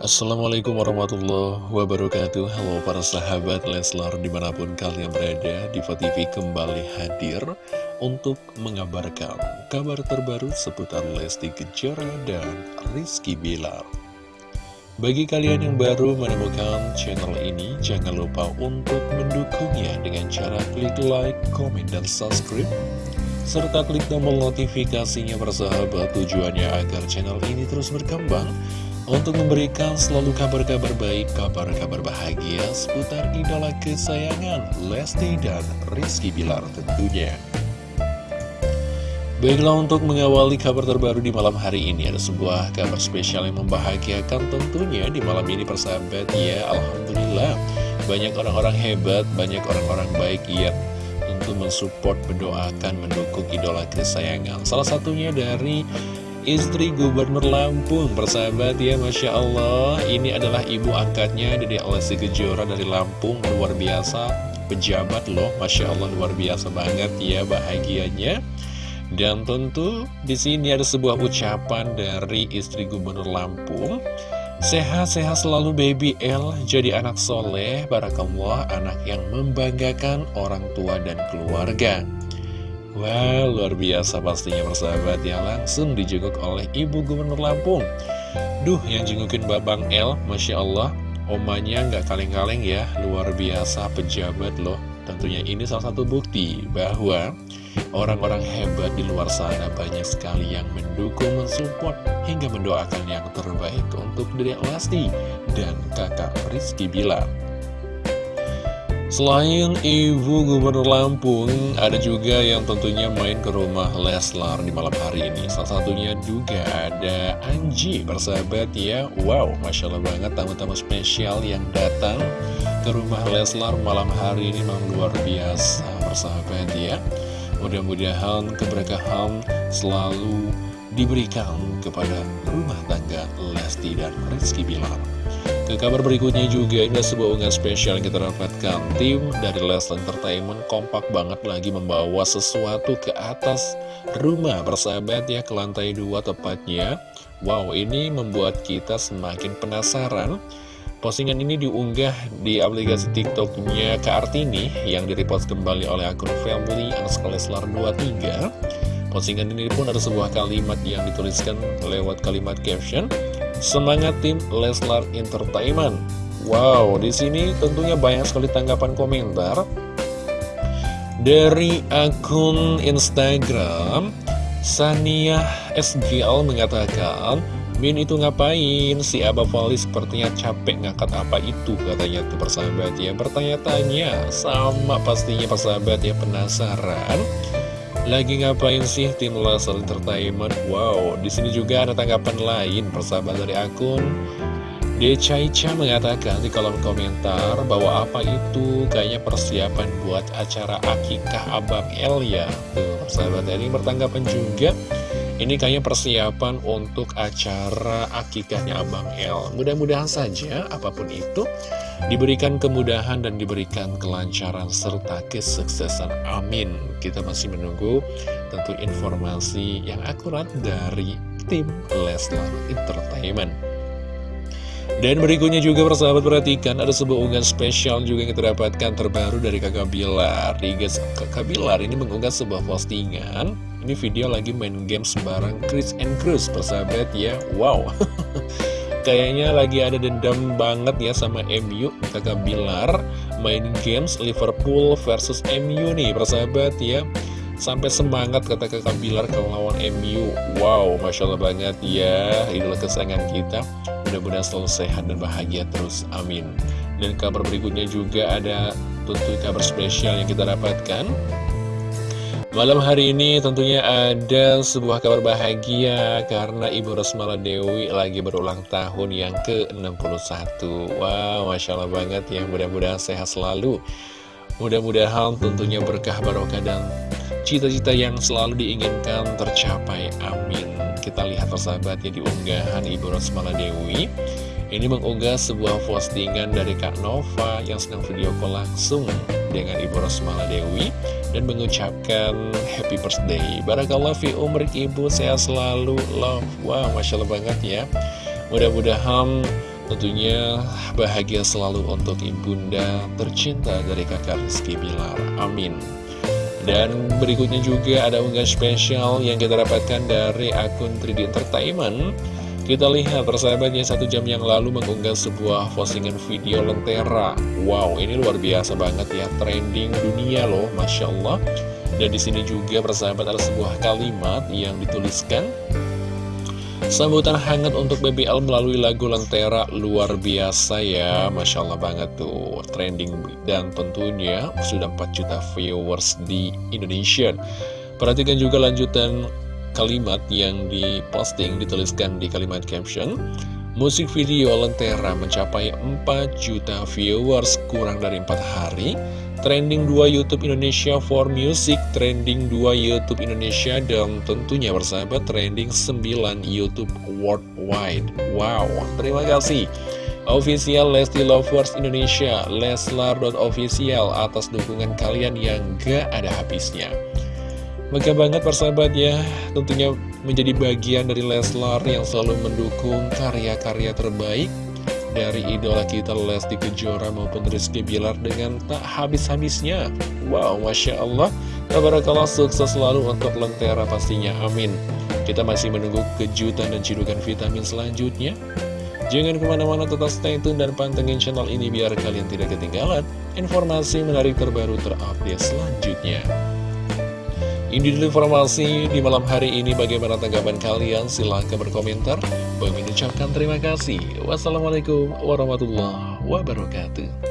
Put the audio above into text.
Assalamualaikum warahmatullahi wabarakatuh. Halo para sahabat Leslar di mana pun kalian berada Diva TV kembali hadir untuk mengabarkan kabar terbaru seputar Lesti Kejora dan Rizky Bilar. Bagi kalian yang baru menemukan channel ini Jangan lupa untuk mendukungnya dengan cara klik like, komen, dan subscribe serta klik tombol notifikasinya bersahabat tujuannya agar channel ini terus berkembang untuk memberikan selalu kabar-kabar baik, kabar-kabar bahagia seputar idola kesayangan Lesti dan Rizky Bilar tentunya. Baiklah untuk mengawali kabar terbaru di malam hari ini Ada sebuah kabar spesial yang membahagiakan tentunya di malam ini persahabat. Ya Alhamdulillah. Banyak orang-orang hebat, banyak orang-orang baik yang tentu mensupport, mendoakan, mendukung idola kesayangan. Salah satunya dari istri Gubernur Lampung Persahabat ya Masya Allah. Ini adalah ibu angkatnya dari Lesti Kejora dari Lampung. Luar biasa. Pejabat loh Masya Allah luar biasa banget ya bahagianya. Dan tentu di sini ada sebuah ucapan dari istri Gubernur Lampung. Sehat-sehat selalu baby L Jadi anak soleh Barakallah anak yang membanggakan orang tua dan keluarga Wah, wow, luar biasa pastinya persahabat ya Langsung dijenguk oleh Ibu Gubernur Lampung. Duh, yang jengukin Babang L, Masya Allah Omanya nggak kaleng-kaleng ya. Luar biasa pejabat loh. Tentunya ini salah satu bukti bahwa Orang-orang hebat di luar sana banyak sekali yang mendukung, mensupport, hingga mendoakan yang terbaik untuk diri Lesti dan kakak Rizky Bilar. Selain Ibu Gubernur Lampung, ada juga yang tentunya main ke rumah Leslar di malam hari ini. Salah satunya juga ada Anji, persahabat ya. Wow, Masya Allah banget tamu-tamu spesial yang datang ke rumah Leslar malam hari ini memang luar biasa, persahabat ya. Mudah-mudahan keberkahan selalu diberikan kepada rumah tangga Lesti dan Rizky Bilar. Ke kabar berikutnya juga ini sebuah unggahan spesial yang kita dapatkan. Tim dari Leslie Entertainment kompak banget lagi membawa sesuatu ke atas rumah Bersahabat ya ke lantai dua tepatnya. Wow ini membuat kita semakin penasaran. Postingan ini diunggah di aplikasi TikToknya Kak Artini yang direpost kembali oleh akun family underscore Leslar 23 Postingan ini pun ada sebuah kalimat yang dituliskan lewat kalimat caption Semangat tim Leslar Entertainment. Wow, di sini tentunya banyak sekali tanggapan komentar dari akun Instagram Sania SGL mengatakan Min itu ngapain? Si Abah Fali sepertinya capek ngangkat apa itu katanya tuh persahabat ya Bertanya-tanya sama pastinya persahabat ya penasaran lagi ngapain sih tim Leslar Entertainment? Wow, di sini juga ada tanggapan lain persahabat dari akun Decaica mengatakan di kolom komentar bahwa apa itu kayaknya persiapan buat acara akikah Abang El ya. Tuh, persahabat ini bertanggapan juga ini kayaknya persiapan untuk acara akikahnya Abang El. Mudah-mudahan saja apa pun itu diberikan kemudahan dan diberikan kelancaran serta kesuksesan. Amin. Kita masih menunggu tentu informasi yang akurat dari tim Leslar Entertainment. Dan berikutnya juga persahabat perhatikan ada sebuah unggahan spesial juga yang kita dapatkan terbaru dari kakak Bilar. Kakak Bilar ini mengunggah sebuah postingan ini video lagi main game sembarang Chris and Cruz persahabat ya. Wow. Kayaknya lagi ada dendam banget ya sama MU Kakak Bilar main games Liverpool versus MU nih persahabat ya. Sampai semangat kata kakak Bilar kalau lawan MU Wow Masya Allah banget ya. Idola kesayangan kita. Mudah-mudahan selalu sehat dan bahagia terus. Amin. Dan kabar berikutnya juga ada tentu kabar spesial yang kita dapatkan Malam hari ini tentunya ada sebuah kabar bahagia karena Ibu Rosmala Dewi lagi berulang tahun yang ke-61. Wow, Masya Allah banget ya, mudah-mudahan sehat selalu. Mudah-mudahan tentunya berkah barokah dan cita-cita yang selalu diinginkan tercapai, amin. Kita lihat persahabatnya di unggahan Ibu Rosmala Dewi. Ini mengunggah sebuah postingan dari Kak Nova yang sedang video call langsung dengan Ibu Rosmala Dewi dan mengucapkan happy birthday. Barakallah fi umrik Ibu, sehat selalu, love. Wow, Masya Allah banget ya. Mudah-mudahan Tentunya bahagia selalu untuk ibunda tercinta dari kakak Rizky Bilar. Amin. Dan berikutnya juga ada unggahan spesial yang kita dapatkan dari akun 3D Entertainment. Kita lihat persahabatnya satu jam yang lalu mengunggah sebuah postingan video Lentera. Wow, ini luar biasa banget ya, trending dunia loh, Masya Allah. Dan di sini juga persahabat ada sebuah kalimat yang dituliskan Sambutan hangat untuk BBL melalui lagu Lentera luar biasa ya Masya Allah banget tuh Trending dan tentunya sudah 4 juta viewers di Indonesia Perhatikan juga lanjutan kalimat yang diposting dituliskan di kalimat caption Musik video Lentera mencapai 4 juta viewers kurang dari 4 hari Trending 2 YouTube Indonesia for Music, trending 2 YouTube Indonesia, dan tentunya bersahabat trending 9 YouTube Worldwide. Wow, terima kasih. Official Lesti Lovers Indonesia, Leslar.official atas dukungan kalian yang gak ada habisnya. Maka banget persahabat ya, tentunya menjadi bagian dari Leslar yang selalu mendukung karya-karya terbaik dari idola kita Lesti Kejora maupun Rizky Bilar dengan tak habis-habisnya. Wow, Masya Allah, tabarakallah sukses selalu untuk Lentera pastinya, amin. Kita masih menunggu kejutan dan cidukan vitamin selanjutnya. Jangan ke mana-mana tetap stay tune dan pantengin channel ini biar kalian tidak ketinggalan informasi menarik terbaru terupdate selanjutnya. Ini dulu informasi di malam hari ini bagaimana tanggapan kalian silahkan berkomentar. Bagi mengucapkan terima kasih. Wassalamualaikum warahmatullahi wabarakatuh.